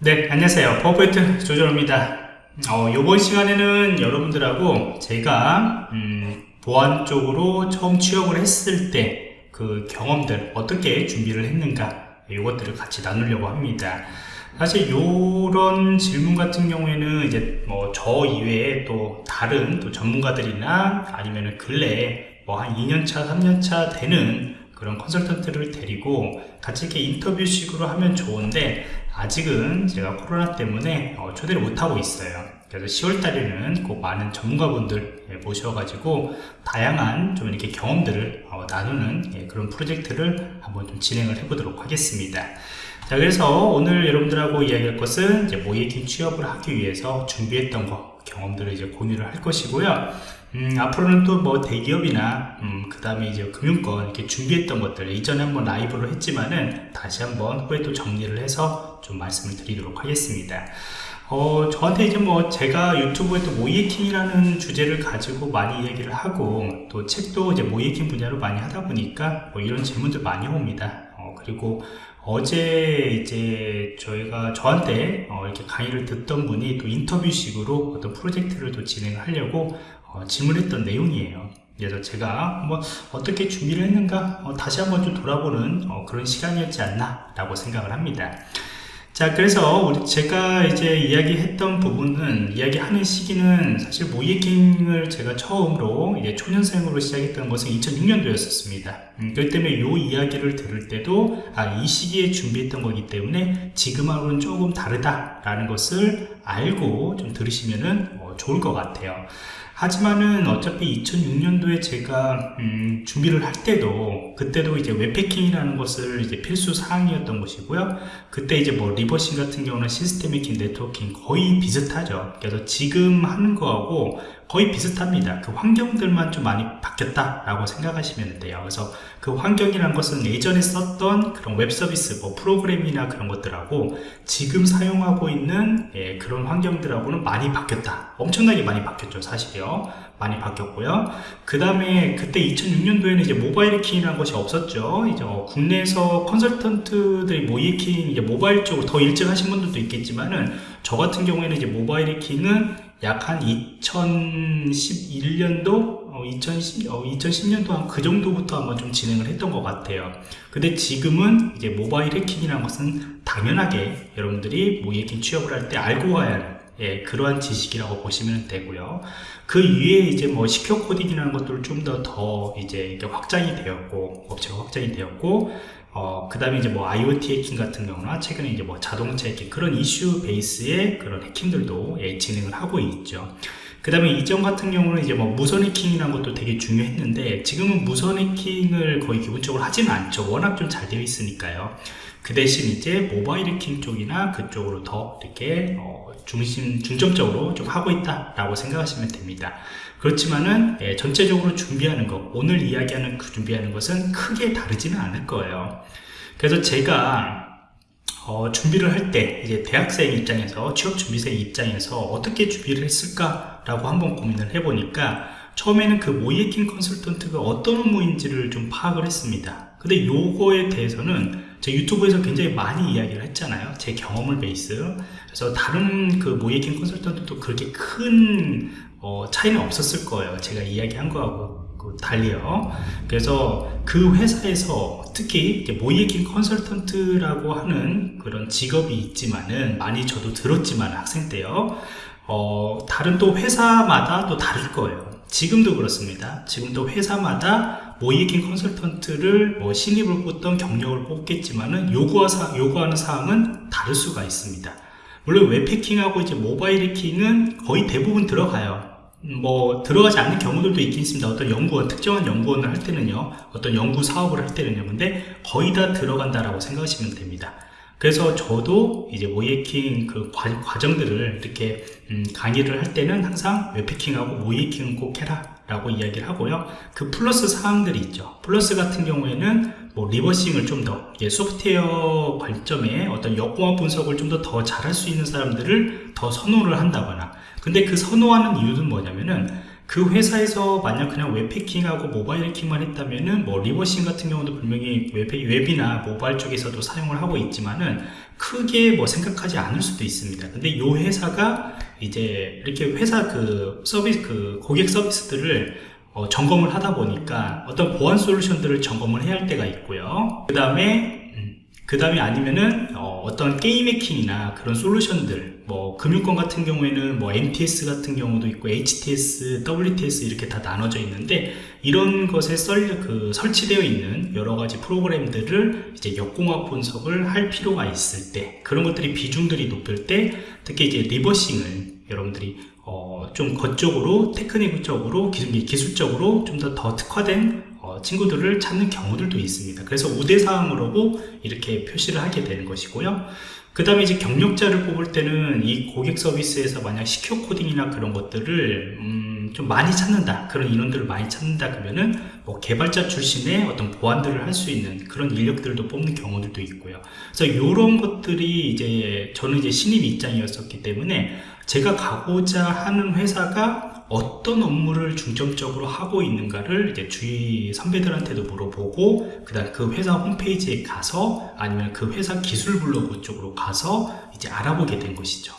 네 안녕하세요. 퍼포인트 조정입니다. 어, 이번 시간에는 여러분들하고 제가 음, 보안 쪽으로 처음 취업을 했을 때 그 경험들 어떻게 준비를 했는가 이것들을 같이 나누려고 합니다. 사실 이런 질문 같은 경우에는 이제 뭐 저 이외에 또 다른 또 전문가들이나 아니면 근래에 뭐 한 2년차 3년차 되는 그런 컨설턴트를 데리고 같이 이렇게 인터뷰식으로 하면 좋은데 아직은 제가 코로나 때문에 어, 초대를 못하고 있어요. 그래서 10월 달에는 꼭 많은 전문가분들 예, 모셔가지고 다양한 좀 이렇게 경험들을 어, 나누는 예, 그런 프로젝트를 한번 좀 진행을 해보도록 하겠습니다. 자 그래서 오늘 여러분들하고 이야기할 것은 이제 모이킹 취업을 하기 위해서 준비했던 거 경험들을 이제 공유를 할 것이고요. 음, 앞으로는 또 뭐 대기업이나 음, 그 다음에 이제 금융권 이렇게 준비했던 것들 이전에 한번 라이브로 했지만은 다시 한번 후에 또 정리를 해서 좀 말씀을 드리도록 하겠습니다 어, 저한테 이제 뭐 제가 유튜브에 또 모이에킹이라는 주제를 가지고 많이 얘기를 하고 또 책도 이제 모이에킹 분야로 많이 하다 보니까 뭐 이런 질문들 많이 옵니다 어, 그리고 어제 이제 저희가 저한테 어, 이렇게 강의를 듣던 분이 또 인터뷰식으로 어떤 프로젝트를 또 진행을 하려고 어, 질문했던 내용이에요. 그래서 제가 뭐 어떻게 준비를 했는가 어, 다시 한번 좀 돌아보는 어, 그런 시간이었지 않나 라고 생각을 합니다. 자 그래서 우리 제가 이제 이야기했던 부분은 이야기하는 시기는 사실 모이킹을 제가 처음으로 이제 초년생으로 시작했던 것은 2006년도였었습니다. 음, 그렇기 때문에 이 이야기를 들을 때도 아, 이 시기에 준비했던 거기 때문에 지금하고는 조금 다르다라는 것을 알고 좀 들으시면 어, 좋을 것 같아요 하지만은 어차피 2006년도에 제가 음, 준비를 할 때도 그때도 이제 웹패킹이라는 것을 이제 필수 사항이었던 것이고요. 그때 이제 뭐 reversing 같은 경우는 시스템 해킹 네트워킹 거의 비슷하죠. 그래서 지금 하는 거하고 거의 비슷합니다. 그 환경들만 좀 많이 바뀌었다 라고 생각하시면 돼요. 그래서 그 환경이란 것은 예전에 썼던 그런 웹 서비스 뭐 프로그램이나 그런 것들하고 지금 사용하고 있는 예, 그런 환경들하고는 많이 바뀌었다. 엄청나게 많이 바뀌었죠 사실 많이 바뀌었고요. 그 다음에 그때 2006년도에는 이제 모바일 해킹이라는 것이 없었죠. 이제 어, 국내에서 컨설턴트들이 모의해킹 이제 모바일 쪽으로 더 일찍 하신 분들도 있겠지만은 저 같은 경우에는 이제 모바일 해킹은 약 한 2011년도 어, 2010, 어, 2010년도 한 그 정도부터 아마 좀 진행을 했던 것 같아요. 근데 지금은 이제 모바일 해킹이라는 것은 당연하게 여러분들이 모 해킹 취업을 할 때 알고 가야 하는 예, 그러한 지식이라고 보시면 되고요. 그 위에 이제 뭐 시큐어 코딩이라는 것들을 좀더 더 이제 확장이 되었고 업체가 확장이 되었고 어, 그 다음에 이제 뭐 IoT 해킹 같은 경우나 최근에 이제 뭐 자동차 해킹 그런 이슈 베이스의 그런 해킹들도 예, 진행을 하고 있죠. 그 다음에 이전 같은 경우는 이제 뭐 무선 해킹이라는 것도 되게 중요했는데 지금은 무선 해킹을 거의 기본적으로 하지는 않죠. 워낙 좀 잘 되어 있으니까요. 그 대신 이제 모바일 해킹 쪽이나 그쪽으로 더 이렇게 어, 중심 중점적으로 좀 하고 있다라고 생각하시면 됩니다. 그렇지만은 예, 전체적으로 준비하는 것 오늘 이야기하는 그 준비하는 것은 크게 다르지는 않을 거예요. 그래서 제가 어, 준비를 할 때 이제 대학생 입장에서 취업 준비생 입장에서 어떻게 준비를 했을까라고 한번 고민을 해보니까 처음에는 그 모이에킹 컨설턴트가 어떤 업무인지를 좀 파악을 했습니다. 근데 요거에 대해서는 제 유튜브에서 굉장히 많이 이야기를 했잖아요. 제 경험을 베이스. 그래서 다른 그 모이에킹 컨설턴트도 그렇게 큰 어, 차이는 없었을 거예요. 제가 이야기한 거하고 그 달리요. 그래서 그 회사에서 특히 모이에킹 컨설턴트라고 하는 그런 직업이 있지만은 많이 저도 들었지만 학생 때요. 어, 다른 또 회사마다 또 다를 거예요. 지금도 그렇습니다. 지금도 회사마다 모이에킹 컨설턴트를 뭐 신입을 뽑던 경력을 뽑겠지만은 요구하 사, 요구하는 사항은 다를 수가 있습니다. 물론 웹해킹하고 이제 모바일 해킹은 거의 대부분 들어가요. 뭐 들어가지 않는 경우들도 있긴 있습니다. 어떤 연구원 특정한 연구원을 할 때는요. 어떤 연구 사업을 할 때는요. 근데 거의 다 들어간다라고 생각하시면 됩니다. 그래서 저도 이제 모의해킹 그 과, 정들을 이렇게 음, 강의를 할 때는 항상 웹해킹하고 모의해킹은 꼭 해라 라고 이야기를 하고요. 그 플러스 사항들이 있죠. 플러스 같은 경우에는 뭐 reversing을 좀 더 소프트웨어 관점에 어떤 역공학 분석을 좀 더 더 잘할 수 있는 사람들을 더 선호를 한다거나. 근데 그 선호하는 이유는 뭐냐면은 그 회사에서 만약 그냥 웹 해킹하고 모바일 해킹만 했다면은 뭐 reversing 같은 경우도 분명히 웹, 웹이나 모바일 쪽에서도 사용을 하고 있지만은 크게 뭐 생각하지 않을 수도 있습니다. 근데 이 회사가 이제 이렇게 회사 그 서비스 그 고객 서비스들을 어, 점검을 하다 보니까 어떤 보안 솔루션들을 점검을 해야 할 때가 있고요. 그 다음에 그 다음에 아니면은 어떤 게임 해킹이나 그런 솔루션들 뭐 금융권 같은 경우에는 뭐 MTS 같은 경우도 있고 HTS, WTS 이렇게 다 나눠져 있는데 이런 것에 썰, 그 설치되어 있는 여러 가지 프로그램들을 이제 역공학 분석을 할 필요가 있을 때 그런 것들이 비중들이 높을 때 특히 이제 reversing을 여러분들이 어, 좀 그쪽으로 테크닉적으로 기술적으로 좀 더 더 특화된 어, 친구들을 찾는 경우들도 있습니다. 그래서 우대사항으로 이렇게 표시를 하게 되는 것이고요. 그 다음에 이제 경력자를 뽑을 때는 이 고객 서비스에서 만약 secure coding이나 그런 것들을 음, 좀 많이 찾는다 그런 인원들을 많이 찾는다 그러면은 뭐 개발자 출신의 어떤 보안들을 할 수 있는 그런 인력들도 뽑는 경우들도 있고요 그래서 이런 것들이 이제 저는 이제 신입 입장이었었기 때문에 제가 가고자 하는 회사가 어떤 업무를 중점적으로 하고 있는가를 이제 주위 선배들한테도 물어보고 그다음 그 회사 홈페이지에 가서 아니면 그 회사 기술 블로그 쪽으로 가서 이제 알아보게 된 것이죠.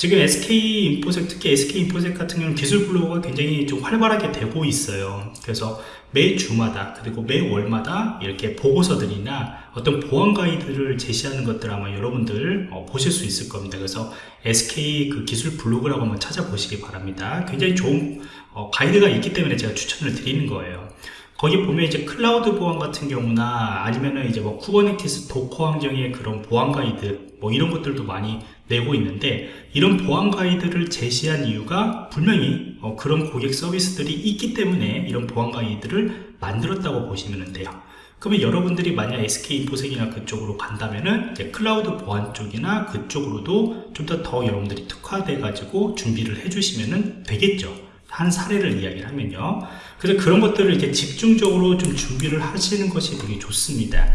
지금 SK 인포색 특히 SK 인포색 같은 경우는 기술 블로그가 굉장히 좀 활발하게 되고 있어요. 그래서 매 주마다 그리고 매 월마다 이렇게 보고서들이나 어떤 보안 가이드를 제시하는 것들 아마 여러분들 어, 보실 수 있을 겁니다. 그래서 SK 그 기술 블로그라고 한번 찾아보시기 바랍니다. 굉장히 좋은 어, 가이드가 있기 때문에 제가 추천을 드리는 거예요. 거기 보면 이제 클라우드 보안 같은 경우나 아니면은 이제 뭐 Kubernetes Docker 환경의 그런 보안 가이드 뭐 이런 것들도 많이 내고 있는데 이런 보안 가이드를 제시한 이유가 분명히 어 그런 고객 서비스들이 있기 때문에 이런 보안 가이드를 만들었다고 보시면 돼요. 그러면 여러분들이 만약 SK인포색이나 그쪽으로 간다면은 클라우드 보안 쪽이나 그쪽으로도 좀 더 더 여러분들이 특화돼 가지고 준비를 해주시면 되겠죠. 한 사례를 이야기를 하면요. 그래서 그런 것들을 이렇게 집중적으로 좀 준비를 하시는 것이 되게 좋습니다.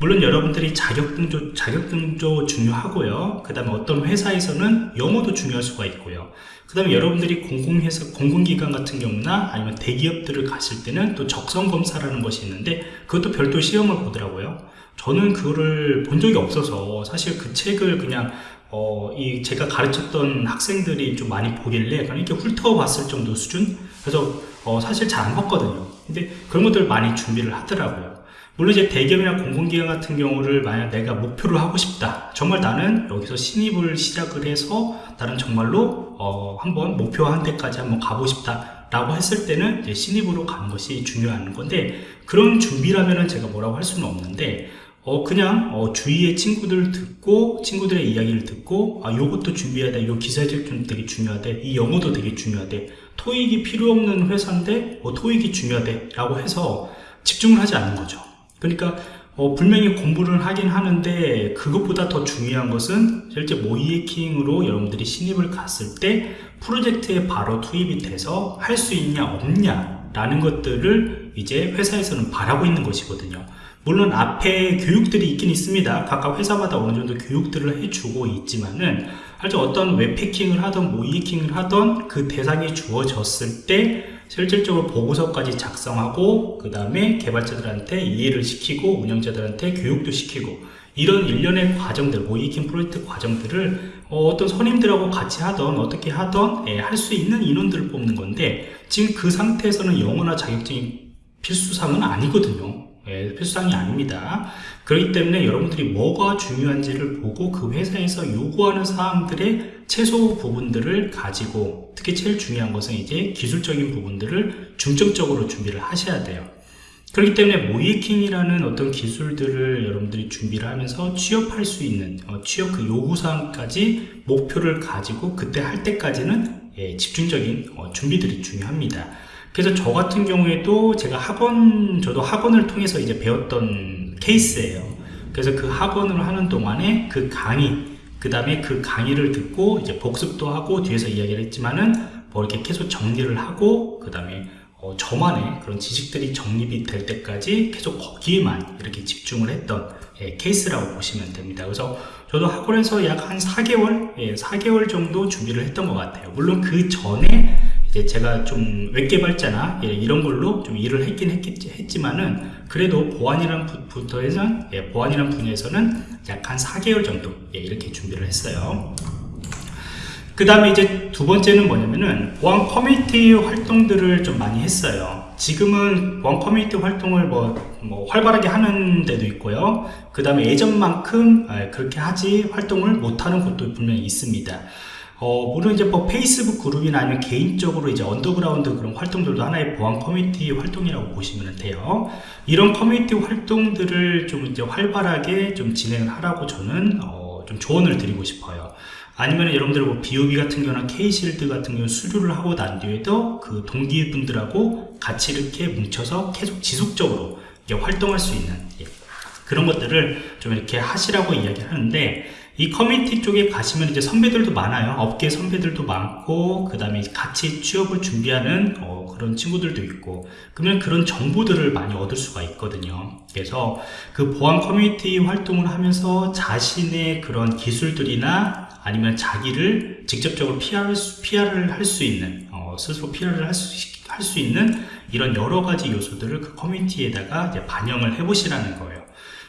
물론 여러분들이 자격증조, 자격증조 중요하고요. 그 다음에 어떤 회사에서는 영어도 중요할 수가 있고요. 그 다음에 여러분들이 공공회사, 공공기관 같은 경우나 아니면 대기업들을 가실 때는 또 적성검사라는 것이 있는데 그것도 별도 시험을 보더라고요. 저는 그거를 본 적이 없어서 사실 그 책을 그냥 어, 이 제가 가르쳤던 학생들이 좀 많이 보길래 그냥 이렇게 훑어봤을 정도 수준? 그래서 어, 사실 잘 안 봤거든요. 근데 그런 것들 많이 준비를 하더라고요. 물론 이제 대기업이나 공공기관 같은 경우를 만약 내가 목표를 하고 싶다. 정말 나는 여기서 신입을 시작을 해서 나는 정말로 어, 한번 목표한 데까지 한번 가고 싶다. 라고 했을 때는 이제 신입으로 가는 것이 중요한 건데 그런 준비라면은 제가 뭐라고 할 수는 없는데 어 그냥 어 주위의 친구들 듣고 친구들의 이야기를 듣고 아 요것도 준비해야 돼요 기사적 좀 되게 중요하대 이 영어도 되게 중요하대 토익이 필요 없는 회사인데 어 토익이 중요하대 라고 해서 집중을 하지 않는 거죠 그러니까 어, 분명히 공부를 하긴 하는데 그것보다 더 중요한 것은 실제 모이해킹으로 여러분들이 신입을 갔을 때 프로젝트에 바로 투입이 돼서 할 수 있냐 없냐 라는 것들을 이제 회사에서는 바라고 있는 것이거든요. 물론 앞에 교육들이 있긴 있습니다. 각각 회사마다 어느 정도 교육들을 해주고 있지만은 아주 어떤 웹해킹을 하던 모이해킹을 하던 그 대상이 주어졌을 때 실질적으로 보고서까지 작성하고 그 다음에 개발자들한테 이해를 시키고 운영자들한테 교육도 시키고 이런 일련의 과정들 모이킹 프로젝트 과정들을 어, 떤 선임들하고 같이 하던 어떻게 하던 예, 할수 있는 인원들을 뽑는 건데 지금 그 상태에서는 영어나 자격증이 필수사항은 아니거든요 예, 필수사항이 아닙니다. 그렇기 때문에 여러분들이 뭐가 중요한지를 보고 그 회사에서 요구하는 사항들의 최소 부분들을 가지고 특히 제일 중요한 것은 이제 기술적인 부분들을 중점적으로 준비를 하셔야 돼요. 그렇기 때문에 모이킹이라는 어떤 기술들을 여러분들이 준비를 하면서 취업할 수 있는 어, 취업 그 요구사항까지 목표를 가지고 그때 할 때까지는 예, 집중적인 어, 준비들이 중요합니다 그래서 저 같은 경우에도 제가 학원 저도 학원을 통해서 이제 배웠던 케이스예요 그래서 그 학원을 하는 동안에 그 강의 그 다음에 그 강의를 듣고 이제 복습도 하고 뒤에서 이야기를 했지만은 뭐 이렇게 계속 정리를 하고 그 다음에 어, 저만의 그런 지식들이 정립이 될 때까지 계속 거기에만 이렇게 집중을 했던 예, 케이스라고 보시면 됩니다. 그래서 저도 학원에서 약 한 4개월, 예, 4개월 정도 준비를 했던 것 같아요. 물론 그 전에 이제 제가 좀 웹개발자나 예, 이런 걸로 좀 일을 했긴 했겠지, 했지만은 그래도 보안이란 부터에서는 예, 보안이란 분야에서는 약 한 4개월 정도 예, 이렇게 준비를 했어요. 그 다음에 이제 두 번째는 뭐냐면은 보안 커뮤니티 활동들을 좀 많이 했어요. 지금은 보안 커뮤니티 활동을 뭐, 뭐 활발하게 하는 데도 있고요. 그 다음에 예전만큼 아, 그렇게 하지 활동을 못하는 곳도 분명히 있습니다. 어, 물론 이제 뭐 페이스북 그룹이나 아니면 개인적으로 이제 언더그라운드 그런 활동들도 하나의 보안 커뮤니티 활동이라고 보시면 돼요. 이런 커뮤니티 활동들을 좀 이제 활발하게 좀 진행을 하라고 저는 어, 좀 조언을 드리고 싶어요. 아니면 여러분들 뭐 BOB 같은 경우나 K-Shield 같은 경우 수료를 하고 난 뒤에도 그 동기분들하고 같이 이렇게 뭉쳐서 계속 지속적으로 활동할 수 있는 예, 그런 것들을 좀 이렇게 하시라고 이야기를 하는데 이 커뮤니티 쪽에 가시면 이제 선배들도 많아요. 업계 선배들도 많고 그 다음에 같이 취업을 준비하는 어, 그런 친구들도 있고 그러면 그런 정보들을 많이 얻을 수가 있거든요. 그래서 그 보안 커뮤니티 활동을 하면서 자신의 그런 기술들이나 아니면 자기를 직접적으로 PR을, PR을 할 수 있는 어, 스스로 PR을 할 수, 있는 이런 여러 가지 요소들을 그 커뮤니티에다가 반영을 해 보시라는 거예요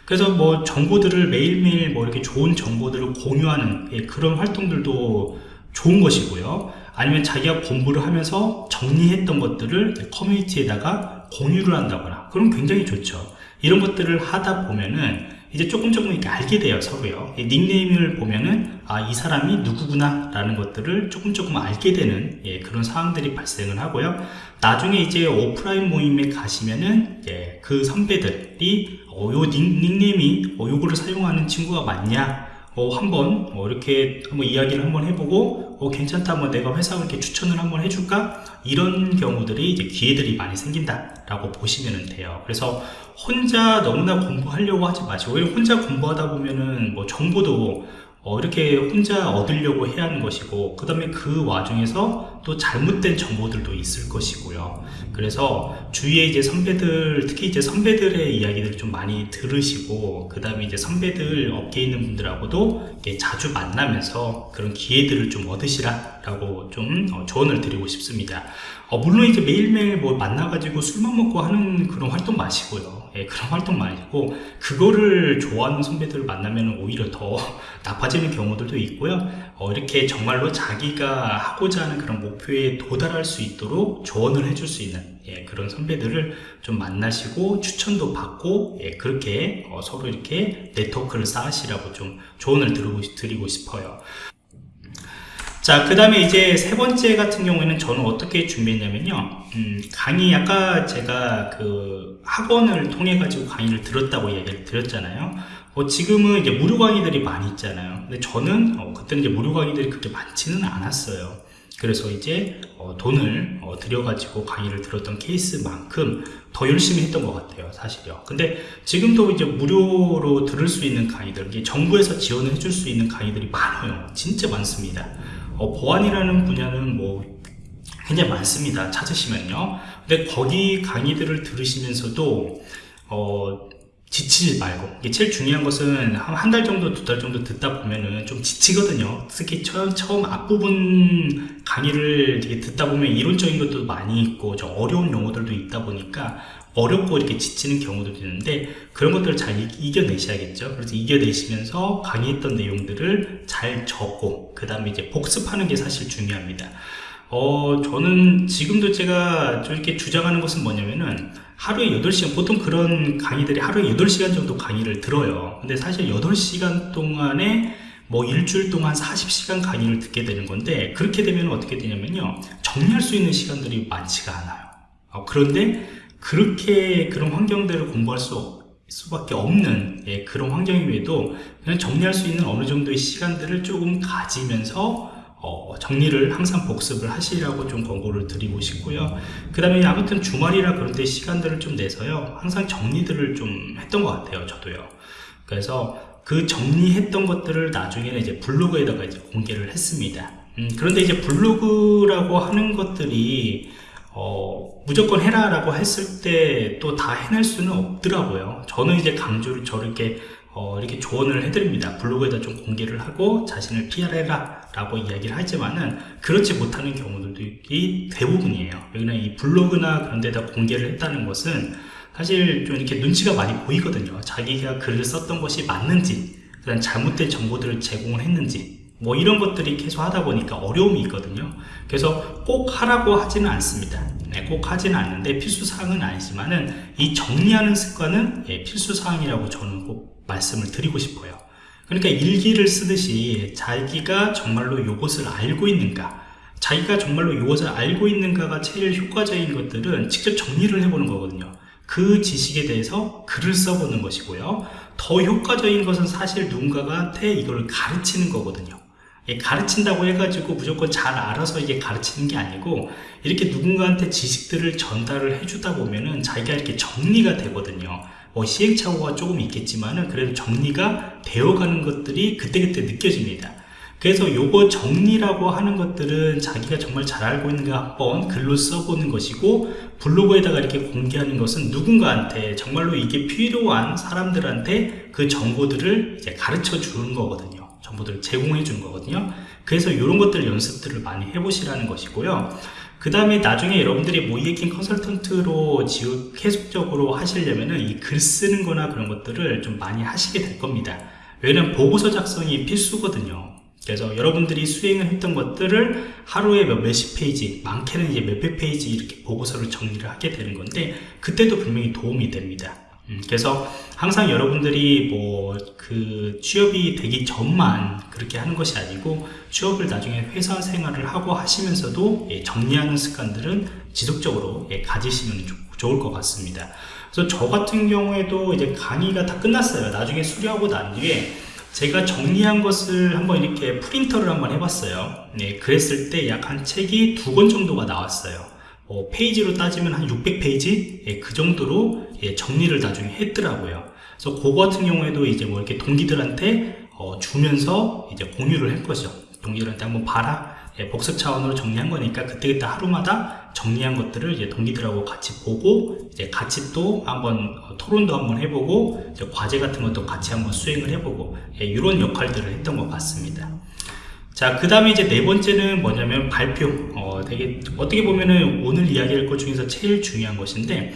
그래서 뭐 정보들을 매일매일 뭐 이렇게 좋은 정보들을 공유하는 예, 그런 활동들도 좋은 것이고요. 아니면 자기가 공부를 하면서 정리했던 것들을 커뮤니티에다가 공유를 한다거나 그럼 굉장히 좋죠. 이런 것들을 하다 보면은 이제 조금 조금 이렇게 알게 돼요 서로요. 닉네임을 보면은 아 이 사람이 누구구나 라는 것들을 조금 조금 알게 되는 예, 그런 상황들이 발생을 하고요. 나중에 이제 오프라인 모임에 가시면은 예, 그 선배들이 어, 요 닉, 닉네임이 어, 요거를 사용하는 친구가 맞냐? 어, 한번 어, 이렇게 한번 이야기를 한번 해보고 어, 괜찮다 뭐 내가 회사 그렇게 추천을 한번 해줄까? 이런 경우들이 이제 기회들이 많이 생긴다 라고 보시면 돼요. 그래서 혼자 너무나 공부하려고 하지 마시고 혼자 공부하다 보면은 뭐 정보도 어, 이렇게 혼자 얻으려고 해야 하는 것이고 그 다음에 그 와중에서 또 잘못된 정보들도 있을 것이고요 그래서 주위에 이제 선배들 특히 이제 선배들의 이야기들을 좀 많이 들으시고 그 다음에 이제 선배들 업계에 있는 분들하고도 자주 만나면서 그런 기회들을 좀 얻으시라 라고 좀 어, 조언을 드리고 싶습니다 어, 물론 이제 매일매일 뭐 만나가지고 술만 먹고 하는 그런 활동 마시고요. 예, 그런 활동 마시고, 그거를 좋아하는 선배들을 만나면 오히려 더 나빠지는 경우들도 있고요. 어, 이렇게 정말로 자기가 하고자 하는 그런 목표에 도달할 수 있도록 조언을 해줄 수 있는 예, 그런 선배들을 좀 만나시고 추천도 받고 예, 그렇게 어, 서로 이렇게 네트워크를 쌓으시라고 좀 조언을 드리고, 드리고 싶어요. 자, 그 다음에 이제 세 번째 같은 경우에는 저는 어떻게 준비했냐면요. 음, 강의, 아까 제가 그 학원을 통해 가지고 강의를 들었다고 얘기를 드렸잖아요. 뭐 지금은 이제 무료 강의들이 많이 있잖아요. 근데 저는 어, 그때는 이제 무료 강의들이 그렇게 많지는 않았어요. 그래서 이제 어, 돈을 어, 들여가지고 강의를 들었던 케이스만큼 더 열심히 했던 것 같아요 사실요 근데 지금도 이제 무료로 들을 수 있는 강의들 정부에서 지원을 해줄 수 있는 강의들이 많아요 진짜 많습니다 어, 보안이라는 분야는 뭐 굉장히 많습니다 찾으시면요. 근데 거기 강의들을 들으시면서도 어, 지치지 말고 이게 제일 중요한 것은 한 달 정도 두 달 정도 듣다 보면은 좀 지치거든요. 특히 처음, 처음 앞부분 강의를 듣다 보면 이론적인 것도 많이 있고 좀 어려운 용어들도 있다 보니까 어렵고 이렇게 지치는 경우도 있는데 그런 것들을 잘 이겨내셔야겠죠. 그래서 이겨내시면서 강의했던 내용들을 잘 적고 그 다음에 이제 복습하는 게 사실 중요합니다 어 저는 지금도 제가 이렇게 주장하는 것은 뭐냐면은 하루에 8시간 보통 그런 강의들이 하루에 8시간 정도 강의를 들어요. 근데 사실 8시간 동안에 뭐 일주일 동안 40시간 강의를 듣게 되는 건데 그렇게 되면 어떻게 되냐면요. 정리할 수 있는 시간들이 많지가 않아요. 어, 그런데 그렇게 그런 환경들을 공부할 수 수밖에 없는 예, 그런 환경임에도 그냥 정리할 수 있는 어느 정도의 시간들을 조금 가지면서 어, 정리를 항상 복습을 하시라고 좀 권고를 드리고 싶고요. 그 다음에 아무튼 주말이라 그런 때 시간들을 좀 내서요. 항상 정리들을 좀 했던 것 같아요 저도요. 그래서 그 정리했던 것들을 나중에는 이제 블로그에다가 이제 공개를 했습니다. 음, 그런데 이제 블로그라고 하는 것들이 어, 무조건 해라 라고 했을 때 또 다 해낼 수는 없더라고요. 저는 이제 강조를 저렇게 어, 이렇게 조언을 해드립니다. 블로그에다 좀 공개를 하고 자신을 PR해라 라고 이야기를 하지만은 그렇지 못하는 경우들이 대부분이에요. 여기는 이 블로그나 그런 데다 공개를 했다는 것은 사실 좀 이렇게 눈치가 많이 보이거든요. 자기가 글을 썼던 것이 맞는지, 그다음 잘못된 정보들을 제공을 했는지, 뭐 이런 것들이 계속 하다 보니까 어려움이 있거든요. 그래서 꼭 하라고 하지는 않습니다. 네, 꼭 하지는 않는데 필수 사항은 아니지만은 이 정리하는 습관은 예, 필수 사항이라고 저는 꼭 말씀을 드리고 싶어요. 그러니까 일기를 쓰듯이 자기가 정말로 이것을 알고 있는가, 자기가 정말로 이것을 알고 있는가가 제일 효과적인 것들은 직접 정리를 해보는 거거든요. 그 지식에 대해서 글을 써보는 것이고요. 더 효과적인 것은 사실 누군가한테 이걸 가르치는 거거든요. 예, 가르친다고 해가지고 무조건 잘 알아서 이게 가르치는 게 아니고 이렇게 누군가한테 지식들을 전달을 해주다 보면은 자기가 이렇게 정리가 되거든요. 뭐 시행착오가 조금 있겠지만은 그래도 정리가 되어가는 것들이 그때그때 느껴집니다. 그래서 요거 정리라고 하는 것들은 자기가 정말 잘 알고 있는가 한번 글로 써보는 것이고 블로그에다가 이렇게 공개하는 것은 누군가한테 정말로 이게 필요한 사람들한테 그 정보들을 이제 가르쳐 주는 거거든요. 정보들을 제공해 주는 거거든요. 그래서 이런 것들 연습들을 많이 해보시라는 것이고요. 그 다음에 나중에 여러분들이 모이에킹 컨설턴트로 지금 계속적으로 하시려면은 이글 쓰는 거나 그런 것들을 좀 많이 하시게 될 겁니다. 왜냐면 보고서 작성이 필수거든요. 그래서 여러분들이 수행을 했던 것들을 하루에 몇 몇십 페이지, 많게는 이제 몇백 페이지 이렇게 보고서를 정리를 하게 되는 건데, 그때도 분명히 도움이 됩니다. 음, 그래서 항상 여러분들이 뭐 그 취업이 되기 전만 그렇게 하는 것이 아니고 취업을 나중에 회사 생활을 하고 하시면서도 예, 정리하는 습관들은 지속적으로 예, 가지시면 좋, 좋을 것 같습니다. 그래서 저 같은 경우에도 이제 강의가 다 끝났어요. 나중에 수료하고 난 뒤에 제가 정리한 것을 한번 이렇게 프린터를 한번 해봤어요. 네, 그랬을 때 약 한 책이 두 권 정도가 나왔어요. 어, 페이지로 따지면 한 600페이지? 예, 그 정도로 예, 정리를 나중에 했더라고요. 그래서 그거 같은 경우에도 이제 뭐 이렇게 동기들한테 어, 주면서 이제 공유를 할 거죠. 동기들한테 한번 봐라. 예, 복습 차원으로 정리한 거니까 그때그때 하루마다 정리한 것들을 이제 동기들하고 같이 보고 이제 같이 또 한번 어, 토론도 한번 해보고 과제 같은 것도 같이 한번 수행을 해보고 예, 이런 역할들을 했던 것 같습니다. 자, 그 다음에 이제 네 번째는 뭐냐면 발표. 어, 되게, 어떻게 보면은 오늘 이야기할 것 중에서 제일 중요한 것인데,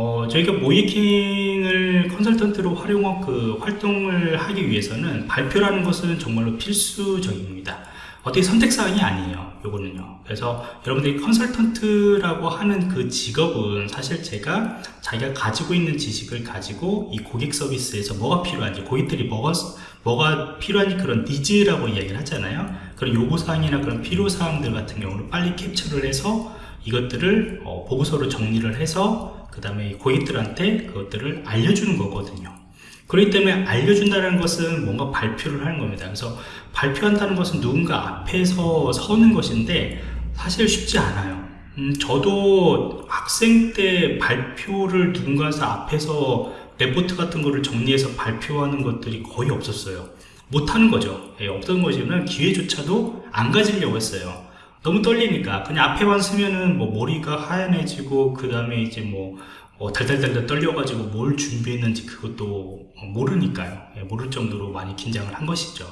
어, 저희가 모이킹을 컨설턴트로 활용한 그 활동을 하기 위해서는 발표라는 것은 정말로 필수적입니다. 어떻게 선택사항이 아니에요. 요거는요. 그래서 여러분들이 컨설턴트라고 하는 그 직업은 사실 제가 자기가 가지고 있는 지식을 가지고 이 고객 서비스에서 뭐가 필요한지, 고객들이 뭐가, 뭐가 필요한지 그런 니즈라고 이야기를 하잖아요. 그런 요구사항이나 그런 필요사항들 같은 경우는 빨리 캡처를 해서 이것들을 어, 보고서로 정리를 해서 그 다음에 고객들한테 그것들을 알려주는 거거든요. 그렇기 때문에 알려준다는 것은 뭔가 발표를 하는 겁니다. 그래서 발표한다는 것은 누군가 앞에서 서는 것인데 사실 쉽지 않아요. 음, 저도 학생 때 발표를 누군가 앞에서 레포트 같은 거를 정리해서 발표하는 것들이 거의 없었어요. 못하는 거죠. 예, 없던 것이는 기회조차도 안 가지려고 했어요. 너무 떨리니까 그냥 앞에만 쓰면은 뭐 머리가 하얀해지고 그 다음에 이제 뭐 어, 달달달달 떨려가지고 뭘 준비했는지 그것도 모르니까요. 예, 모를 정도로 많이 긴장을 한 것이죠.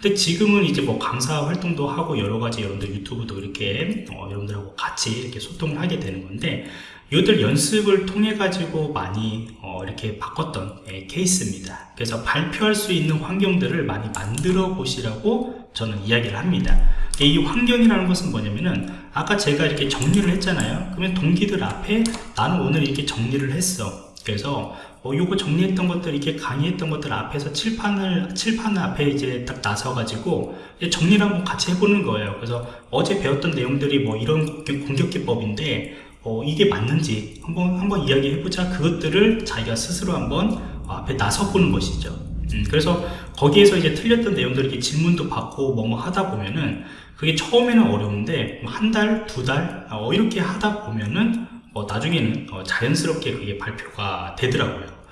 근데 지금은 이제 뭐 강사 활동도 하고 여러 가지 여러분들 유튜브도 이렇게 어, 여러분들하고 같이 이렇게 소통을 하게 되는 건데 이것들 연습을 통해 가지고 많이 어, 이렇게 바꿨던 예, 케이스입니다. 그래서 발표할 수 있는 환경들을 많이 만들어 보시라고 저는 이야기를 합니다. 이 환경이라는 것은 뭐냐면은 아까 제가 이렇게 정리를 했잖아요. 그러면 동기들 앞에 나는 오늘 이렇게 정리를 했어. 그래서 어, 요거 정리했던 것들 이렇게 강의했던 것들 앞에서 칠판을 칠판 앞에 이제 딱 나서 가지고 정리를 한번 같이 해보는 거예요. 그래서 어제 배웠던 내용들이 뭐 이런 공격 기법인데 어, 이게 맞는지 한번 한번 이야기해보자. 그것들을 자기가 스스로 한번 앞에 나서 보는 것이죠. 음, 그래서 거기에서 이제 틀렸던 내용들 이렇게 질문도 받고 뭐뭐 하다 보면은 그게 처음에는 어려운데 한 달, 두 달, 어, 이렇게 하다 보면은 어, 나중에는 어, 자연스럽게 그게 발표가 되더라고요.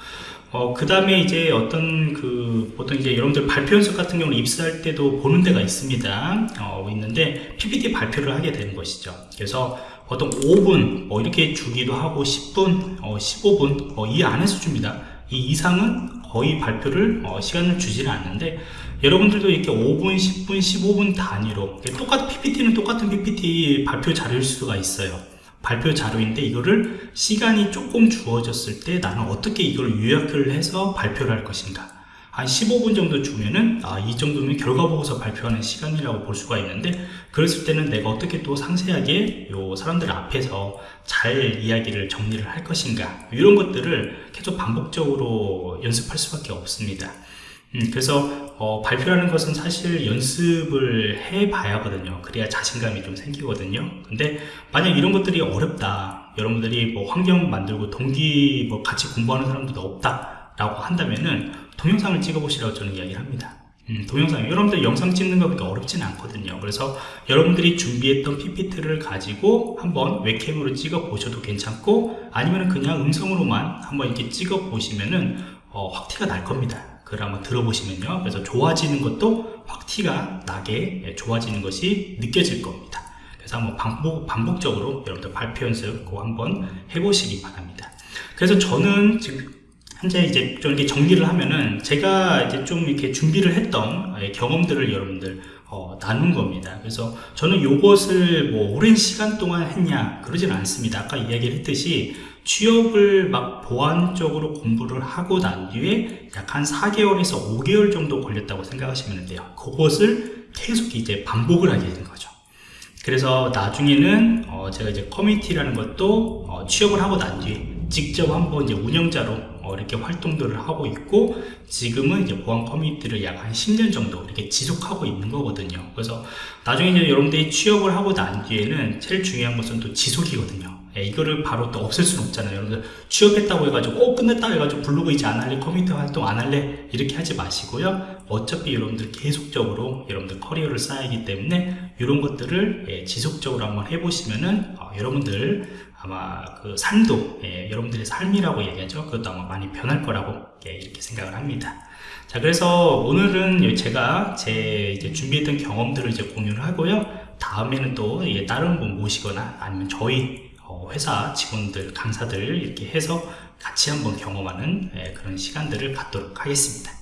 어, 그 다음에 이제 어떤 그, 보통 이제 여러분들 발표 연습 같은 경우는 입사할 때도 보는 데가 있습니다. 어, 있는데, PPT 발표를 하게 되는 것이죠. 그래서 보통 5분, 뭐 이렇게 주기도 하고 10분, 어, 15분, 어, 이 안에서 줍니다. 이 이상은 거의 발표를 어, 시간을 주지는 않는데 여러분들도 이렇게 5분, 10분, 15분 단위로 똑같은 PPT는 똑같은 PPT 발표 자료일 수가 있어요. 발표 자료인데 이거를 시간이 조금 주어졌을 때 나는 어떻게 이걸 요약을 해서 발표를 할 것인가 한 15분 정도 주면은 아, 이 정도면 결과 보고서 발표하는 시간이라고 볼 수가 있는데 그랬을 때는 내가 어떻게 또 상세하게 요 사람들 앞에서 잘 이야기를 정리를 할 것인가 이런 것들을 계속 반복적으로 연습할 수밖에 없습니다. 음, 그래서 어, 발표라는 것은 사실 연습을 해 봐야 하거든요. 그래야 자신감이 좀 생기거든요. 근데 만약 이런 것들이 어렵다 여러분들이 뭐 환경 만들고 동기 뭐 같이 공부하는 사람들도 없다 라고 한다면은 동영상을 찍어 보시라고 저는 이야기를 합니다. 음, 동영상. 여러분들 영상 찍는 거 그렇게 어렵진 않거든요. 그래서 여러분들이 준비했던 PPT를 가지고 한번 웹캠으로 찍어 보셔도 괜찮고 아니면 그냥 음성으로만 한번 이렇게 찍어 보시면은 어, 확 티가 날 겁니다. 그걸 한번 들어보시면요. 그래서 좋아지는 것도 확 티가 나게 예, 좋아지는 것이 느껴질 겁니다. 그래서 한번 반복, 반복적으로 여러분들 발표 연습 꼭 한번 해보시기 바랍니다. 그래서 저는 지금 현재 이제 좀 이렇게 정리를 하면은 제가 이제 좀 이렇게 준비를 했던 예, 경험들을 여러분들 어, 나눈 겁니다. 그래서 저는 이것을 뭐 오랜 시간 동안 했냐 그러지는 않습니다. 아까 이야기를 했듯이 취업을 막 보완적으로 공부를 하고 난 뒤에 약 한 4개월에서 5개월 정도 걸렸다고 생각하시면 돼요. 그것을 계속 이제 반복을 하게 되는 거죠. 그래서 나중에는 어 제가 이제 커뮤니티라는 것도 어 취업을 하고 난 뒤에 직접 한번 이제 운영자로 어, 이렇게 활동들을 하고 있고 지금은 이제 보안 커뮤니티를 약 한 10년 정도 이렇게 지속하고 있는 거거든요. 그래서 나중에 이제 여러분들이 취업을 하고 난 뒤에는 제일 중요한 것은 또 지속이거든요. 예, 이거를 바로 또 없앨 수는 없잖아요. 여러분들 취업했다고 해가지고 어 끝냈다. 해가지고 블로그 이제 안 할래. 커뮤니티 활동 안 할래. 이렇게 하지 마시고요. 어차피 여러분들 계속적으로 여러분들 커리어를 쌓이기 때문에 이런 것들을 예, 지속적으로 한번 해보시면은 어, 여러분들 아마 그 삶도 예, 여러분들의 삶이라고 얘기하죠. 그것도 아마 많이 변할 거라고 예, 이렇게 생각을 합니다. 자 그래서 오늘은 제가 제 이제 준비했던 경험들을 이제 공유를 하고요. 다음에는 또 예, 다른 분 모시거나 아니면 저희 어, 회사 직원들 강사들 이렇게 해서 같이 한번 경험하는 예, 그런 시간들을 갖도록 하겠습니다